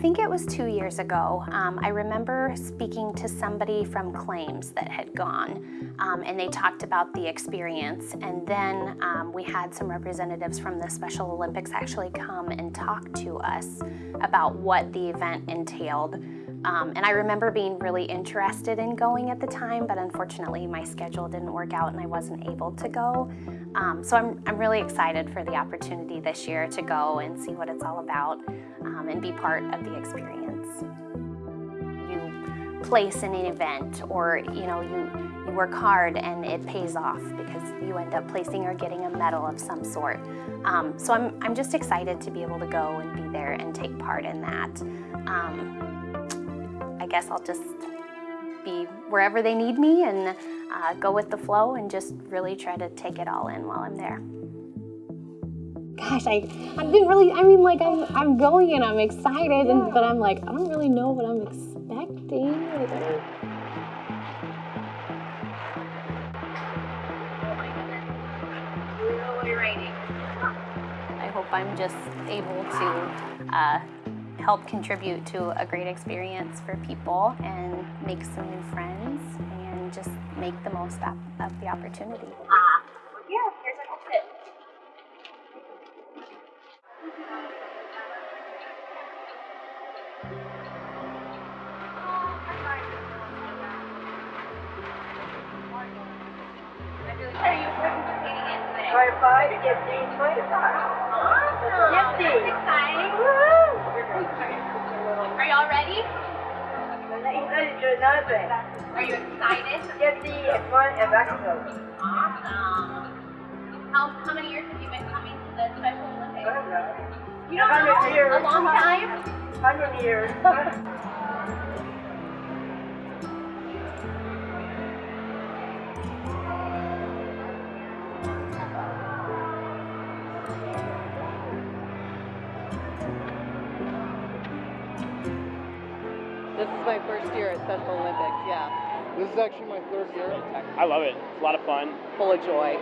think it was two years ago. Um, I remember speaking to somebody from Claims that had gone, um, and they talked about the experience. And then um, we had some representatives from the Special Olympics actually come and talk to us about what the event entailed. Um, and I remember being really interested in going at the time, but unfortunately my schedule didn't work out and I wasn't able to go. Um, so I'm, I'm really excited for the opportunity this year to go and see what it's all about um, and be part of the experience. You place in an event or you know you, you work hard and it pays off because you end up placing or getting a medal of some sort. Um, so I'm, I'm just excited to be able to go and be there and take part in that. Um, I guess I'll just be wherever they need me and uh, go with the flow and just really try to take it all in while I'm there. Gosh, I, I didn't really, I mean, like, I'm, I'm going and I'm excited, Yeah. and, but I'm like, I don't really know what I'm expecting. Like, I hope I'm just able to uh, help contribute to a great experience for people and make some new friends and just make the most of, of the opportunity. Five. Exciting. Are y'all ready? Are you excited? Gifty in front and back. Awesome. How, how many years have you been coming to the Special Olympics? You don't know? years. A long time? Hundred years. This is my first year at Special Olympics, yeah. This is actually my third year. I love it. It's a lot of fun. Full of joy.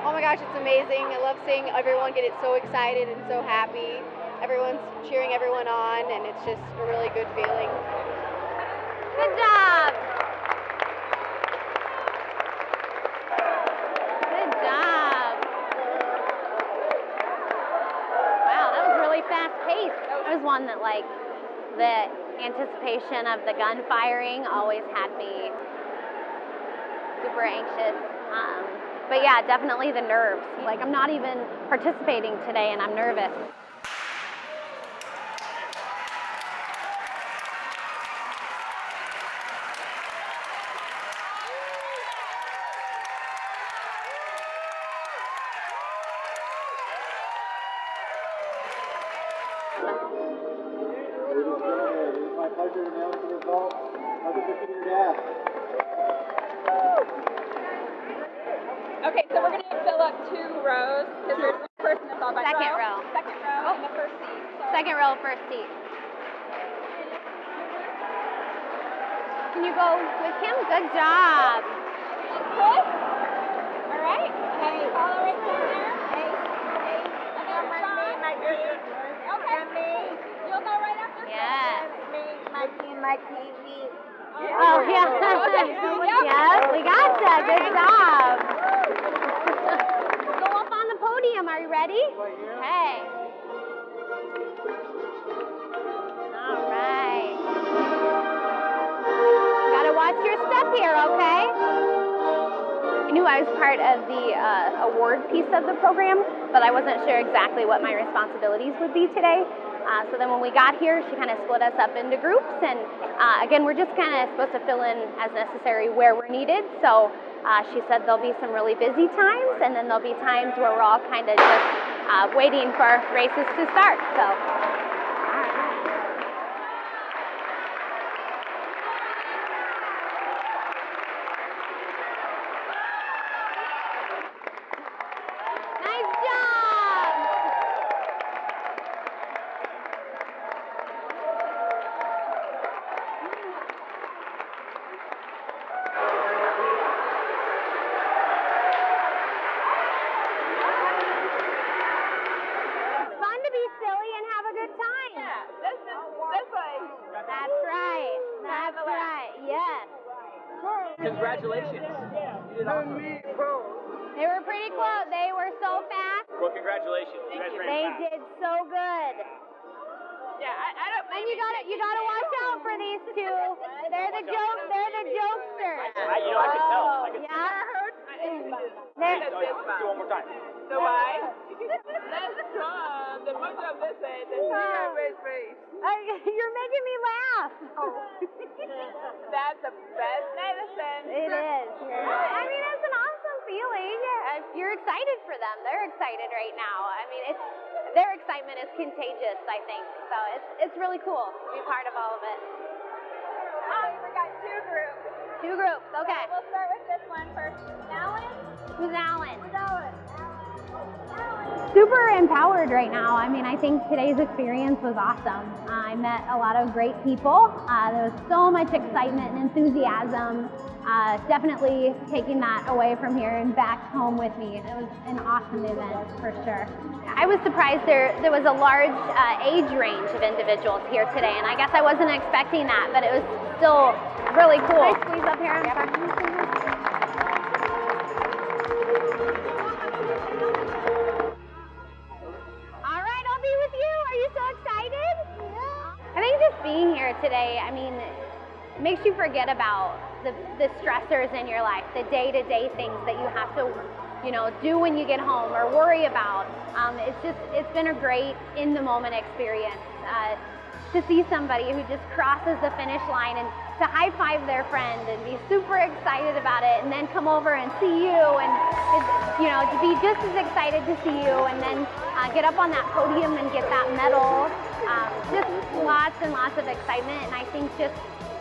Oh my gosh, it's amazing. I love seeing everyone get it so excited and so happy. Everyone's cheering everyone on, and it's just a really good feeling. Good job! Good job! Wow, that was really fast paced. That was one that like the anticipation of the gun firing always had me super anxious. Um, but yeah, definitely the nerves. Like I'm not even participating today and I'm nervous. My pleasure to announce the results of the 50 meter dash. Okay, so we're gonna fill up two rows because there's one person that's on my Second row. row. Second row in the first seat. So Second row, first seat. Can you go with him? Good job. Chris. All right. Hey. Follow right there. Hey. Hey. And then Sean. my team. Okay. And me. You'll go right after. Yes. Me, my TV. Oh yeah. yes, we got you. Good job. Go up on the podium. Are you ready? Okay. All right. Gotta watch your step here, okay? Knew I was part of the uh, award piece of the program, but I wasn't sure exactly what my responsibilities would be today. Uh, so then when we got here, she kind of split us up into groups, and uh, again, we're just kind of supposed to fill in as necessary where we're needed. So uh, she said there'll be some really busy times, and then there'll be times where we're all kind of just uh, waiting for races to start. So. Nice job! It's fun to be silly and have a good time. Yeah. This is Congratulations. They were pretty close. They were so fast. Well, congratulations. You guys ran They fast. did so good. Yeah, I, I don't. And you gotta you gotta watch out for these two. They're the joke. They're the jokesters. I, you know, I could tell. I could oh, Yeah. They're, oh, yeah. Do one more time. So why? The picture of this is Oh. red face. You're making me laugh. Oh. That's the best medicine. It is. I mean, it's an awesome feeling. You're excited for them. They're excited right now. I mean, it's their excitement is contagious. I think so. It's it's really cool to be part of all of it. Oh, we got two groups. Two groups. Okay. We'll start with this one first. Alan? Who's Alan? Alan. Super empowered right now. I mean, I think today's experience was awesome. I met a lot of great people. Uh, there was so much excitement and enthusiasm. Uh, definitely taking that away from here and back home with me. It was an awesome event for sure. I was surprised there there was a large uh, age range of individuals here today, and I guess I wasn't expecting that, but it was still really cool. Can I squeeze up here and today, I mean, makes you forget about the, the stressors in your life, the day-to-day things that you have to, you know, do when you get home or worry about. Um, it's just, it's been a great in-the-moment experience. Uh, to see somebody who just crosses the finish line and to high five their friend and be super excited about it and then come over and see you and you know to be just as excited to see you and then uh, get up on that podium and get that medal um, just lots and lots of excitement and i think just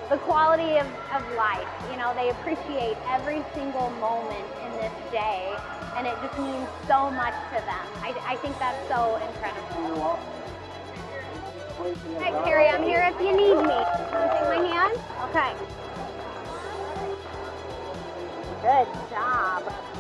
the quality of, of life you know they appreciate every single moment in this day and it just means so much to them i, I think that's so incredible Hi, Carrie. I'm here if you need me. Want to take my hand? Okay. Good job.